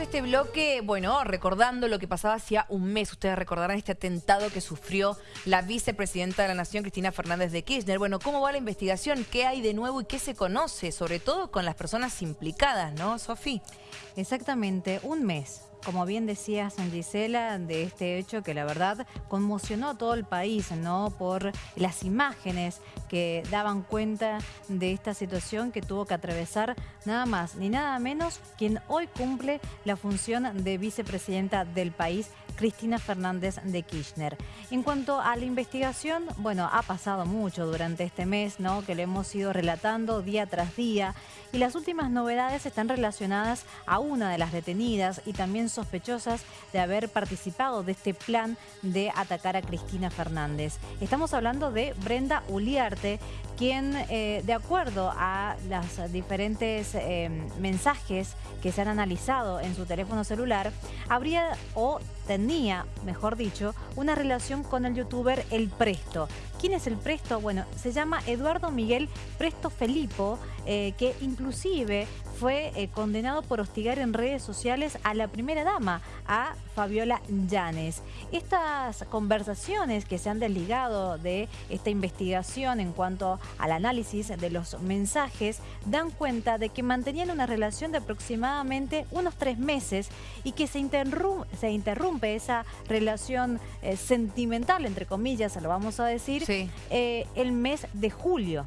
Este bloque, bueno, recordando lo que pasaba hacía un mes. Ustedes recordarán este atentado que sufrió la vicepresidenta de la Nación, Cristina Fernández de Kirchner. Bueno, ¿cómo va la investigación? ¿Qué hay de nuevo y qué se conoce? Sobre todo con las personas implicadas, ¿no, Sofi? Exactamente, un mes como bien decía San Gisela, de este hecho que la verdad conmocionó a todo el país, ¿no? Por las imágenes que daban cuenta de esta situación que tuvo que atravesar nada más ni nada menos quien hoy cumple la función de vicepresidenta del país, Cristina Fernández de Kirchner. En cuanto a la investigación, bueno, ha pasado mucho durante este mes, ¿no? Que le hemos ido relatando día tras día y las últimas novedades están relacionadas a una de las detenidas y también sospechosas de haber participado de este plan de atacar a Cristina Fernández. Estamos hablando de Brenda Uliarte, quien eh, de acuerdo a los diferentes eh, mensajes que se han analizado en su teléfono celular, habría o tenía, mejor dicho, una relación con el youtuber El Presto. ¿Quién es El Presto? Bueno, se llama Eduardo Miguel Presto Felipo, eh, que inclusive fue eh, condenado por hostigar en redes sociales a la primera dama, a Fabiola Llanes. Estas conversaciones que se han desligado de esta investigación en cuanto al análisis de los mensajes dan cuenta de que mantenían una relación de aproximadamente unos tres meses y que se, se interrumpe esa relación eh, sentimental, entre comillas, lo vamos a decir, eh, el mes de julio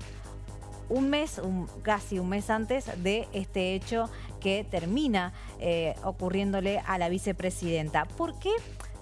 un mes, casi un mes antes de este hecho que termina eh, ocurriéndole a la vicepresidenta. ¿Por qué?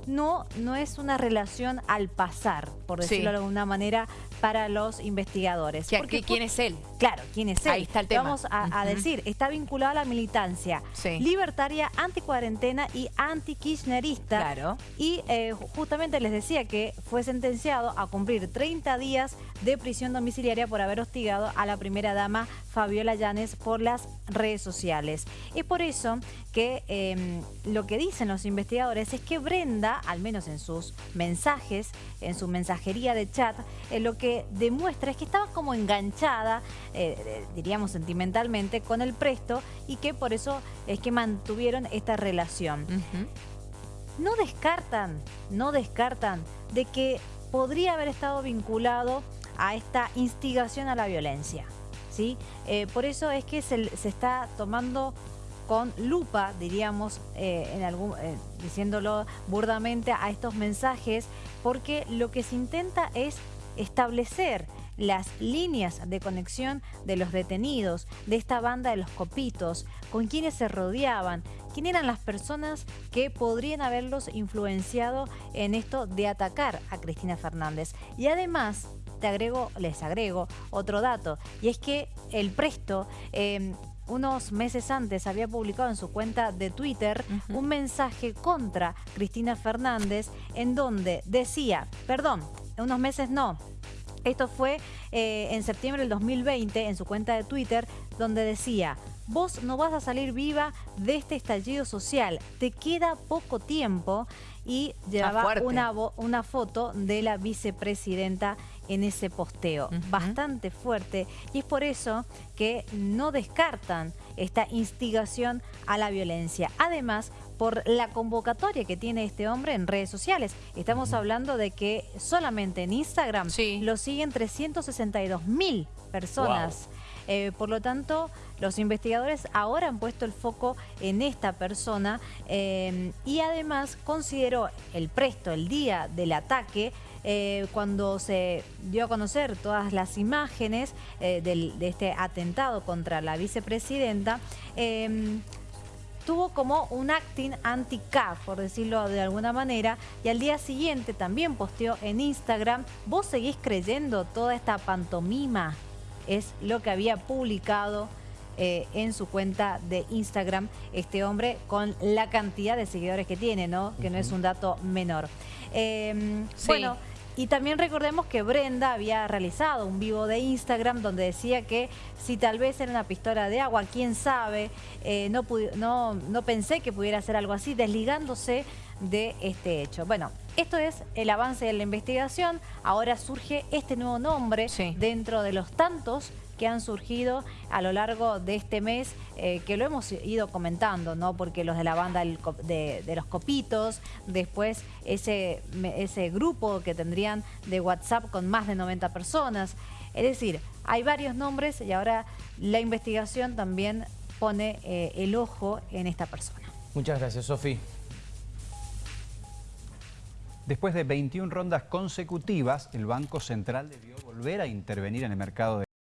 No, no es una relación al pasar, por decirlo de alguna manera, para los investigadores. Porque, ¿Quién es él? Claro, ¿quién es él? Ahí está el tema. Vamos a, decir, está vinculado a la militancia libertaria, anticuarentena y anti-kirchnerista. Claro. Y eh, justamente les decía que fue sentenciado a cumplir 30 días de prisión domiciliaria por haber hostigado a la primera dama Fabiola Llanes por las redes sociales. Es por eso que em, lo que dicen los investigadores es que Brenda, al menos en sus mensajes, en su mensajería de chat, eh, lo que demuestra es que estaba como enganchada, eh, diríamos sentimentalmente, con el presto y que por eso es que mantuvieron esta relación. No descartan, no descartan de que podría haber estado vinculado a esta instigación a la violencia. ¿sí? Eh, por eso es que se, está tomando con lupa, diríamos, eh, en algún, eh, diciéndolo burdamente a estos mensajes, porque lo que se intenta es establecer las líneas de conexión de los detenidos, de esta banda de los copitos, con quienes se rodeaban, quién eran las personas que podrían haberlos influenciado en esto de atacar a Cristina Fernández. Y además te agrego, les agrego otro dato, y es que el Presto... Em, unos meses antes había publicado en su cuenta de Twitter un mensaje contra Cristina Fernández en donde decía, perdón, unos meses no, esto fue eh, en septiembre del 2020 en su cuenta de Twitter donde decía, vos no vas a salir viva de este estallido social, te queda poco tiempo y llevaba una, una foto de la vicepresidenta en ese posteo. Bastante fuerte y es por eso que no descartan esta instigación a la violencia. Además, por la convocatoria que tiene este hombre en redes sociales. Estamos hablando de que solamente en Instagram lo siguen 362 mil personas. Eh, por lo tanto, los investigadores ahora han puesto el foco en esta persona eh, y además consideró el presto, el día del ataque, eh, cuando se dio a conocer todas las imágenes de este atentado contra la vicepresidenta, tuvo como un acting anti-CAF, por decirlo de alguna manera, y al día siguiente también posteó en Instagram, ¿vos seguís creyendo toda esta pantomima? Es lo que había publicado eh, en su cuenta de Instagram este hombre con la cantidad de seguidores que tiene, ¿no? Que no es un dato menor. Em, bueno... Y también recordemos que Brenda había realizado un vivo de Instagram donde decía que si tal vez era una pistola de agua, quién sabe, eh, no, no, no pensé que pudiera hacer algo así, desligándose de este hecho. Bueno, esto es el avance de la investigación. Ahora surge este nuevo nombre dentro de los tantos que han surgido a lo largo de este mes, eh, que lo hemos ido comentando, ¿no? Porque los de la banda de, los copitos, después ese, ese grupo que tendrían de WhatsApp con más de 90 personas. Es decir, hay varios nombres y ahora la investigación también pone eh, el ojo en esta persona. Muchas gracias, Sofi. Después de 21 rondas consecutivas, el Banco Central debió volver a intervenir en el mercado de